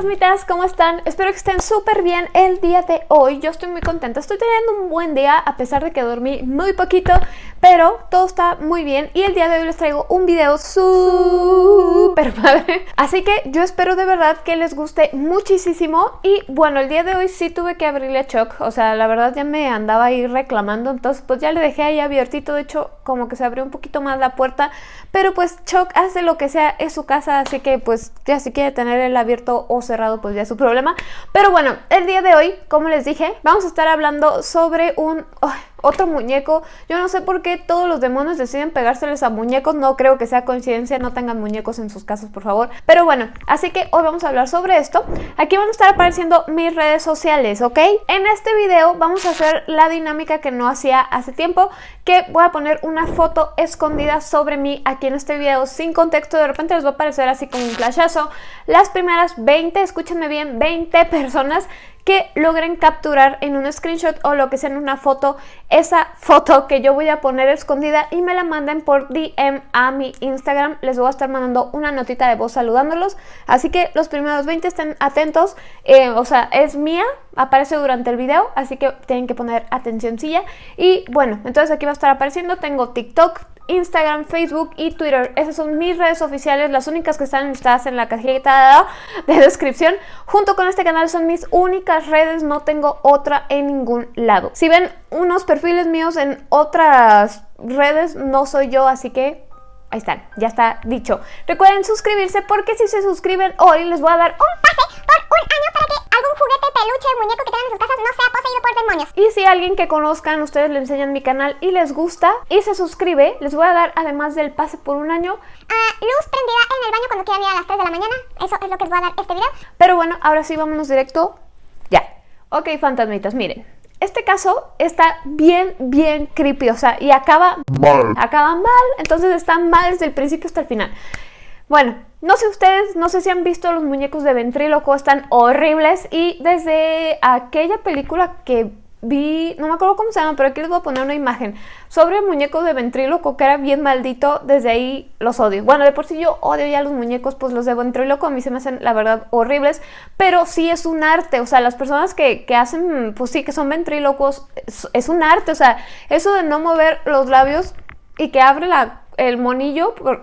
fantasmitas, ¿cómo están? Espero que estén súper bien el día de hoy. Yo estoy muy contenta, estoy teniendo un buen día a pesar de que dormí muy poquito, pero todo está muy bien y el día de hoy les traigo un video súper padre. Así que yo espero de verdad que les guste muchísimo y bueno, el día de hoy sí tuve que abrirle a Chuck, o sea, la verdad ya me andaba ahí reclamando, entonces pues ya le dejé ahí abiertito, de hecho como que se abrió un poquito más la puerta, pero pues Chuck hace lo que sea, es su casa, así que pues ya si quiere tener el abierto o cerrado pues ya es su problema. Pero bueno, el día de hoy, como les dije, vamos a estar hablando sobre un otro muñeco. Yo no sé por qué todos los demonios deciden pegárseles a muñecos, no creo que sea coincidencia, no tengan muñecos en sus casas, por favor. Pero bueno, así que hoy vamos a hablar sobre esto. Aquí van a estar apareciendo mis redes sociales, ¿ok? En este video vamos a hacer la dinámica que no hacía hace tiempo, que voy a poner una foto escondida sobre mí aquí en este video sin contexto. De repente les va a aparecer así como un flashazo. Las primeras 20, escúchenme bien, 20 personas que logren capturar en un screenshot o lo que sea en una foto esa foto que yo voy a poner escondida y me la manden por DM a mi Instagram. Les voy a estar mandando una notita de voz saludándolos. Así que los primeros 20 estén atentos. Eh, o sea, es mía, aparece durante el video, así que tienen que poner atencióncilla. Y bueno, entonces aquí va a estar apareciendo. Tengo TikTok, Instagram, Facebook y Twitter. Esas son mis redes oficiales, las únicas que están listadas en la cajita de descripción. Junto con este canal son mis únicas redes, no tengo otra en ningún lado. Si ven unos perfiles míos en otras redes, no soy yo, así que ahí están, ya está dicho. Recuerden suscribirse porque si se suscriben hoy les voy a dar un pase por un año para que algún juguete, peluche, muñeco que tengan en sus casas no sea poseído por demonios. Y si alguien que conozcan, ustedes le enseñan mi canal y les gusta y se suscribe, les voy a dar además del pase por un año uh, luz prendida en el baño cuando quieran ir a las 3 de la mañana. Eso es lo que les voy a dar este video. Pero bueno, ahora sí vámonos directo. Ok, fantasmitas, miren. Este caso está bien, bien creepy, o sea, y acaba mal. Acaba mal, entonces está mal desde el principio hasta el final. Bueno, no sé ustedes, no sé si han visto los muñecos de ventríloco, están horribles y desde aquella película que vi, no me acuerdo cómo se llama, pero aquí les voy a poner una imagen sobre el muñeco de ventríloco que era bien maldito, desde ahí los odio. Bueno, de por sí yo odio ya los muñecos, pues los de ventríloco a mí se me hacen la verdad horribles, pero sí es un arte, o sea, las personas que, hacen, pues sí, que son ventrílocos, es, un arte, o sea, eso de no mover los labios y que abre la, el monillo, pues,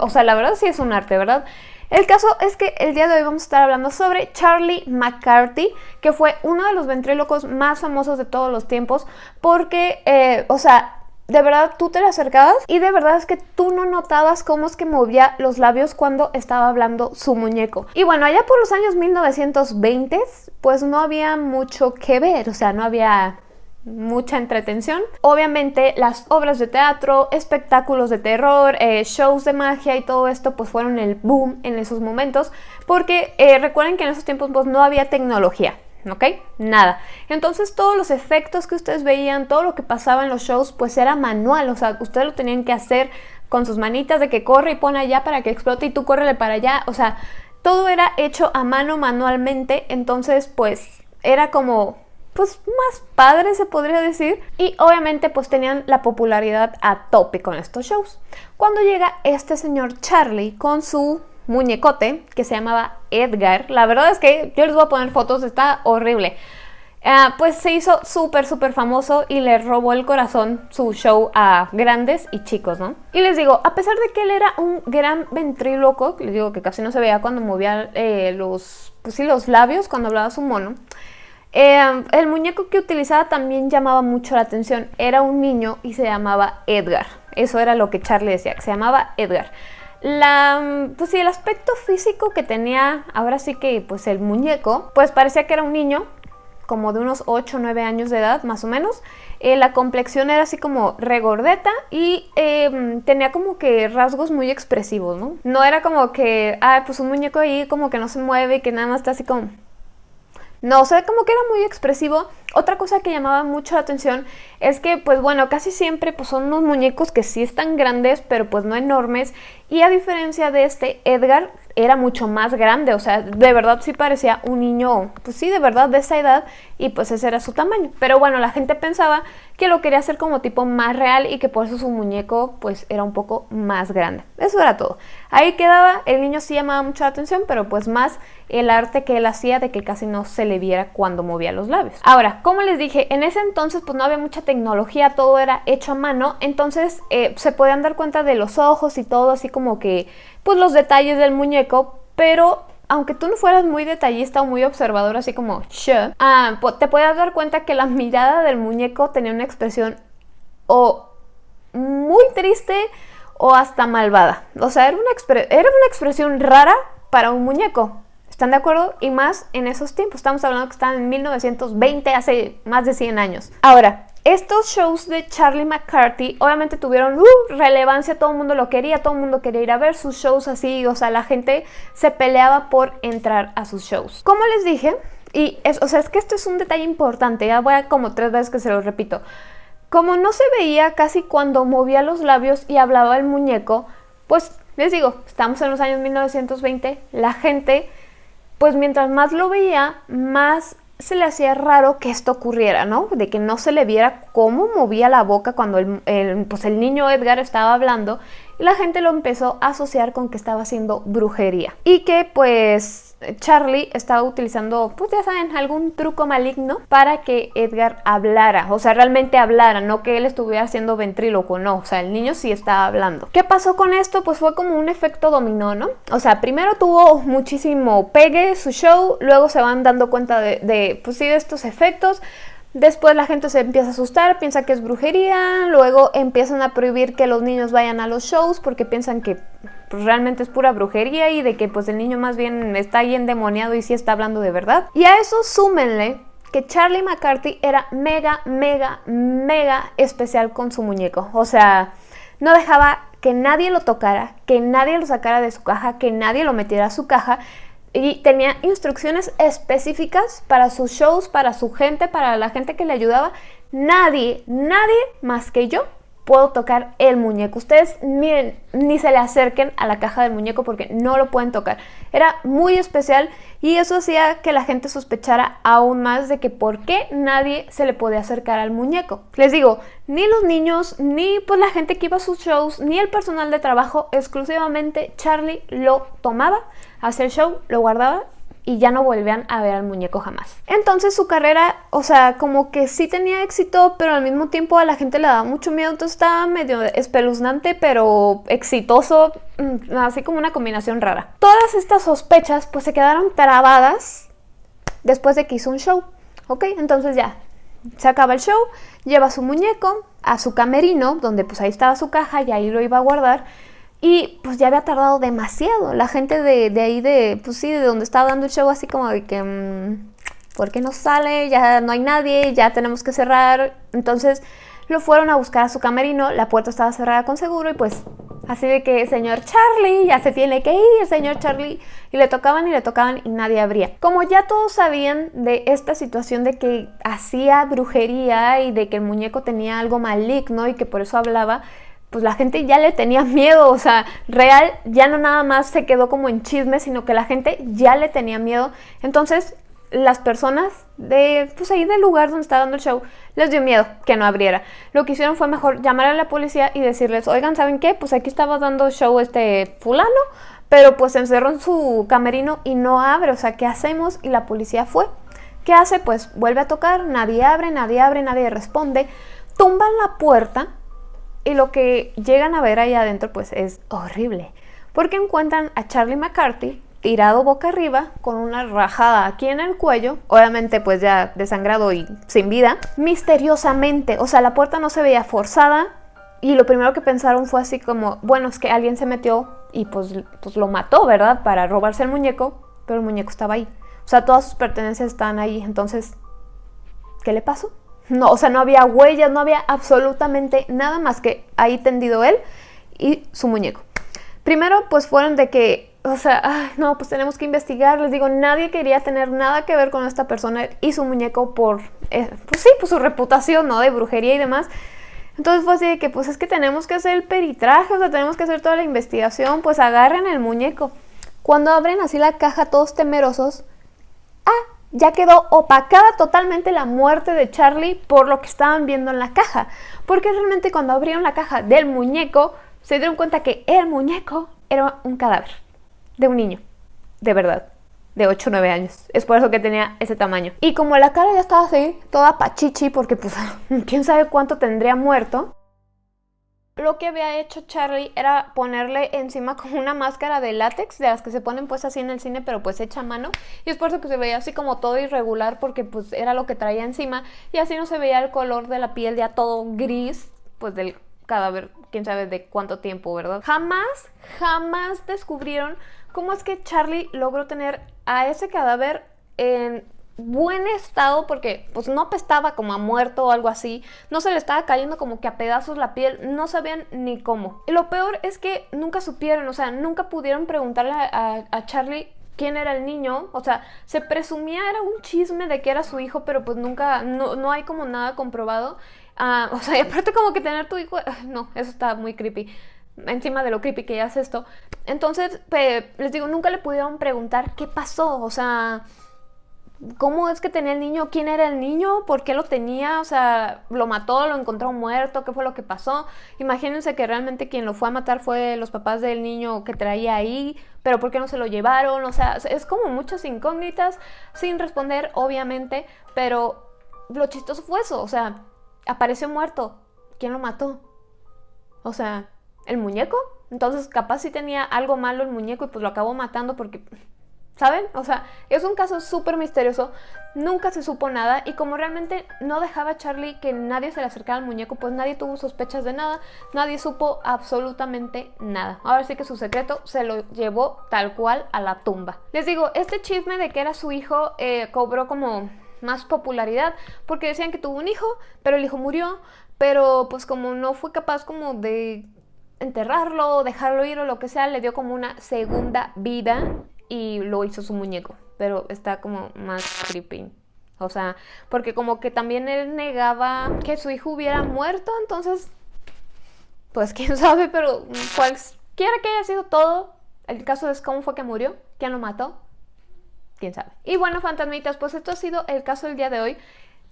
o sea, la verdad sí es un arte, ¿verdad? El caso es que el día de hoy vamos a estar hablando sobre Charlie McCarthy, que fue uno de los ventrílocos más famosos de todos los tiempos, porque, eh, o sea, de verdad tú te le acercabas y de verdad es que tú no notabas cómo es que movía los labios cuando estaba hablando su muñeco. Y bueno, allá por los años 1920, pues no había mucho que ver, o sea, no había mucha entretención. Obviamente las obras de teatro, espectáculos de terror, eh, shows de magia y todo esto pues fueron el boom en esos momentos porque eh, recuerden que en esos tiempos pues no había tecnología. ¿ok? Nada. Entonces todos los efectos que ustedes veían, todo lo que pasaba en los shows, pues era manual, o sea, ustedes lo tenían que hacer con sus manitas de que corre y pone allá para que explote y tú córrele para allá, o sea, todo era hecho a mano manualmente, entonces pues era como pues más padre se podría decir y obviamente pues tenían la popularidad a tope con estos shows. Cuando llega este señor Charlie con su muñecote que se llamaba Edgar, la verdad es que yo les voy a poner fotos, está horrible. Ah, pues se hizo súper súper famoso y le robó el corazón su show a grandes y chicos, ¿no? Y les digo, a pesar de que él era un gran ventríloco, les digo que casi no se veía cuando movía eh, los, pues sí, los labios, cuando hablaba su mono, Em, el muñeco que utilizaba también llamaba mucho la atención. Era un niño y se llamaba Edgar. Eso era lo que Charlie decía, que se llamaba Edgar. La, pues sí, el aspecto físico que tenía, ahora sí que pues el muñeco, pues parecía que era un niño, como de unos 8 o 9 años de edad, más o menos. Eh, la complexión era así como regordeta y em, tenía como que rasgos muy expresivos, ¿no? No era como que, ah, pues un muñeco ahí como que no se mueve y que nada más está así como no, o sea, como que era muy expresivo. Otra cosa que llamaba mucho la atención es que, pues bueno, casi siempre pues, son unos muñecos que sí están grandes, pero pues no enormes. Y a diferencia de este, Edgar era mucho más grande, o sea, de verdad sí parecía un niño, pues sí, de verdad de esa edad, y pues ese era su tamaño. Pero bueno, la gente pensaba que lo quería hacer como tipo más real y que por eso su muñeco pues era un poco más grande. Eso era todo. Ahí quedaba, el niño sí llamaba mucho la atención, pero pues más el arte que él hacía de que casi no se le viera cuando movía los labios. Ahora, como les dije, en ese entonces pues no había mucha tecnología, todo era hecho a mano, entonces eh, se podían dar cuenta de los ojos y todo, así como que pues los detalles del muñeco, pero aunque tú no fueras muy detallista o muy observador, así como ah, te puedes dar cuenta que la mirada del muñeco tenía una expresión o muy triste o hasta malvada. O sea, era una, era una expresión rara para un muñeco. ¿Están de acuerdo? Y más en esos tiempos. Estamos hablando que estaban en 1920, hace más de 100 años. Ahora, estos shows de Charlie McCarthy obviamente tuvieron uh, relevancia, todo el mundo lo quería, todo el mundo quería ir a ver sus shows así, o sea, la gente se peleaba por entrar a sus shows. Como les dije, y es, o sea, es que esto es un detalle importante, ya voy a como tres veces que se lo repito. Como no se veía casi cuando movía los labios y hablaba el muñeco, pues les digo, estamos en los años 1920, la gente, pues mientras más lo veía, más se le hacía raro que esto ocurriera, ¿no? De que no se le viera cómo movía la boca cuando el, pues el niño Edgar estaba hablando la gente lo empezó a asociar con que estaba haciendo brujería y que pues Charlie estaba utilizando, pues ya saben, algún truco maligno para que Edgar hablara, o sea, realmente hablara, no que él estuviera haciendo ventríloco, no, o sea, el niño sí estaba hablando. ¿Qué pasó con esto? Pues fue como un efecto dominó, ¿no? O sea, primero tuvo muchísimo pegue su show, luego se van dando cuenta de, de pues sí, de estos efectos, Después la gente se empieza a asustar, piensa que es brujería, luego empiezan a prohibir que los niños vayan a los shows porque piensan que pues, realmente es pura brujería y de que pues el niño más bien está ahí endemoniado y sí está hablando de verdad. Y a eso súmenle que Charlie McCarthy era mega, mega, mega especial con su muñeco. O sea, no dejaba que nadie lo tocara, que nadie lo sacara de su caja, que nadie lo metiera a su caja y tenía instrucciones específicas para sus shows, para su gente, para la gente que le ayudaba. Nadie, nadie más que yo puedo tocar el muñeco. Ustedes miren, ni se le acerquen a la caja del muñeco porque no lo pueden tocar. Era muy especial y eso hacía que la gente sospechara aún más de que por qué nadie se le podía acercar al muñeco. Les digo, ni los niños, ni pues la gente que iba a sus shows, ni el personal de trabajo, exclusivamente Charlie lo tomaba, hacía el show, lo guardaba y ya no volvían a ver al muñeco jamás. Entonces su carrera, o sea, como que sí tenía éxito, pero al mismo tiempo a la gente le daba mucho miedo, entonces estaba medio espeluznante, pero exitoso, mm, así como una combinación rara. Todas estas sospechas pues se quedaron trabadas después de que hizo un show, ¿ok? Entonces ya, se acaba el show, lleva su muñeco a su camerino, donde pues ahí estaba su caja y ahí lo iba a guardar, y pues ya había tardado demasiado. La gente de, ahí, de, pues sí, de donde estaba dando el show, así como de que, mm, ¿por qué no sale? Ya no hay nadie, ya tenemos que cerrar. Entonces lo fueron a buscar a su camerino, la puerta estaba cerrada con seguro y pues así de que, señor Charlie, ya se tiene que ir, señor Charlie. Y le tocaban y le tocaban y nadie abría. Como ya todos sabían de esta situación de que hacía brujería y de que el muñeco tenía algo maligno y que por eso hablaba, pues la gente ya le tenía miedo, o sea, real ya no nada más se quedó como en chisme, sino que la gente ya le tenía miedo. Entonces, las personas de, pues ahí del lugar donde estaba dando el show, les dio miedo que no abriera. Lo que hicieron fue mejor llamar a la policía y decirles, oigan, ¿saben qué? Pues aquí estaba dando show este fulano, pero pues encerró en su camerino y no abre, o sea, ¿qué hacemos? Y la policía fue. ¿Qué hace? Pues vuelve a tocar, nadie abre, nadie abre, nadie responde. Tumban la puerta y lo que llegan a ver ahí adentro pues es horrible. Porque encuentran a Charlie McCarthy tirado boca arriba con una rajada aquí en el cuello, obviamente pues ya desangrado y sin vida, misteriosamente, o sea, la puerta no se veía forzada y lo primero que pensaron fue así como, bueno, es que alguien se metió y pues, pues lo mató, ¿verdad? Para robarse el muñeco, pero el muñeco estaba ahí. O sea, todas sus pertenencias estaban ahí, entonces, ¿qué le pasó? No, o sea, no había huellas, no había absolutamente nada más que ahí tendido él y su muñeco. Primero, pues fueron de que, o sea, no, pues tenemos que investigar. Les digo, nadie quería tener nada que ver con esta persona y su muñeco por, eh, pues sí, por su reputación, ¿no? De brujería y demás. Entonces fue así de que, pues es que tenemos que hacer el peritraje, o sea, tenemos que hacer toda la investigación, pues agarren el muñeco. Cuando abren así la caja todos temerosos, ah, ya quedó opacada totalmente la muerte de Charlie por lo que estaban viendo en la caja. Porque realmente cuando abrieron la caja del muñeco, se dieron cuenta que el muñeco era un cadáver de un niño, de verdad. de 8 o 9 años. Es por eso que tenía ese tamaño. Y como la cara ya estaba así, toda pachichi, porque pues quién sabe cuánto tendría muerto, lo que había hecho Charlie era ponerle encima como una máscara de látex, de las que se ponen pues así en el cine, pero pues hecha a mano. Y es por eso que se veía así como todo irregular, porque pues era lo que traía encima. Y así no se veía el color de la piel ya todo gris, pues del cadáver, quién sabe de cuánto tiempo, ¿verdad? Jamás, jamás descubrieron cómo es que Charlie logró tener a ese cadáver en buen estado porque pues no apestaba como a muerto o algo así, no se le estaba cayendo como que a pedazos la piel, no sabían ni cómo. Y lo peor es que nunca supieron, o sea, nunca pudieron preguntarle a, Charlie quién era el niño, o sea, se presumía, era un chisme de que era su hijo, pero pues nunca, no, no hay como nada comprobado. Ah, o sea, y aparte como que tener tu hijo, no, eso está muy creepy encima de lo creepy que ya es esto. Entonces, les digo, nunca le pudieron preguntar qué pasó, o sea, ¿Cómo es que tenía el niño? ¿Quién era el niño? ¿Por qué lo tenía? O sea, ¿lo mató? ¿Lo encontró muerto? ¿Qué fue lo que pasó? Imagínense que realmente quien lo fue a matar fue los papás del niño que traía ahí, pero ¿por qué no se lo llevaron? O sea, es como muchas incógnitas sin responder, obviamente, pero lo chistoso fue eso, o sea, apareció muerto. ¿Quién lo mató? O sea, ¿el muñeco? Entonces capaz sí tenía algo malo el muñeco y pues lo acabó matando porque ¿Saben? O sea, es un caso súper misterioso, nunca se supo nada y como realmente no dejaba a Charlie que nadie se le acercara al muñeco, pues nadie tuvo sospechas de nada, nadie supo absolutamente nada. Ahora sí que su secreto se lo llevó tal cual a la tumba. Les digo, este chisme de que era su hijo eh, cobró como más popularidad porque decían que tuvo un hijo, pero el hijo murió, pero pues como no fue capaz como de enterrarlo, dejarlo ir o lo que sea, le dio como una segunda vida y lo hizo su muñeco, pero está como más creepy. O sea, porque como que también él negaba que su hijo hubiera muerto, entonces, pues quién sabe, pero cualquiera que haya sido todo, el caso es cómo fue que murió, quién lo mató, quién sabe. Y bueno, fantasmitas, pues esto ha sido el caso del día de hoy.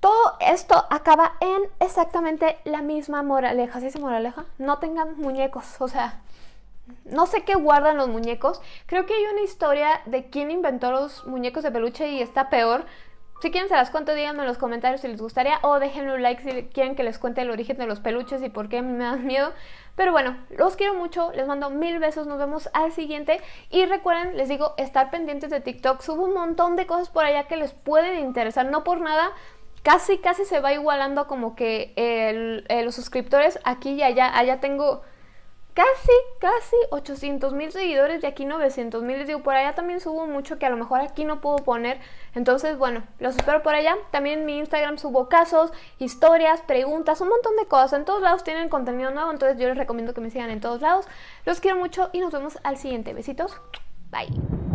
Todo esto acaba en exactamente la misma moraleja. ¿Sí es moraleja? No tengan muñecos, o sea, no sé qué guardan los muñecos. Creo que hay una historia de quién inventó los muñecos de peluche y está peor. Si quieren se las cuento, díganme en los comentarios si les gustaría o déjenme un like si quieren que les cuente el origen de los peluches y por qué me dan miedo. Pero bueno, los quiero mucho, les mando mil besos, nos vemos al siguiente. Y recuerden, les digo, estar pendientes de TikTok. Subo un montón de cosas por allá que les pueden interesar, no por nada. Casi, casi se va igualando como que los suscriptores aquí y allá. Allá tengo casi, casi 800 mil seguidores y aquí 900 mil. Les digo, por allá también subo mucho que a lo mejor aquí no puedo poner. Entonces, bueno, los espero por allá. También en mi Instagram subo casos, historias, preguntas, un montón de cosas. En todos lados tienen contenido nuevo, entonces yo les recomiendo que me sigan en todos lados. Los quiero mucho y nos vemos al siguiente. Besitos. Bye.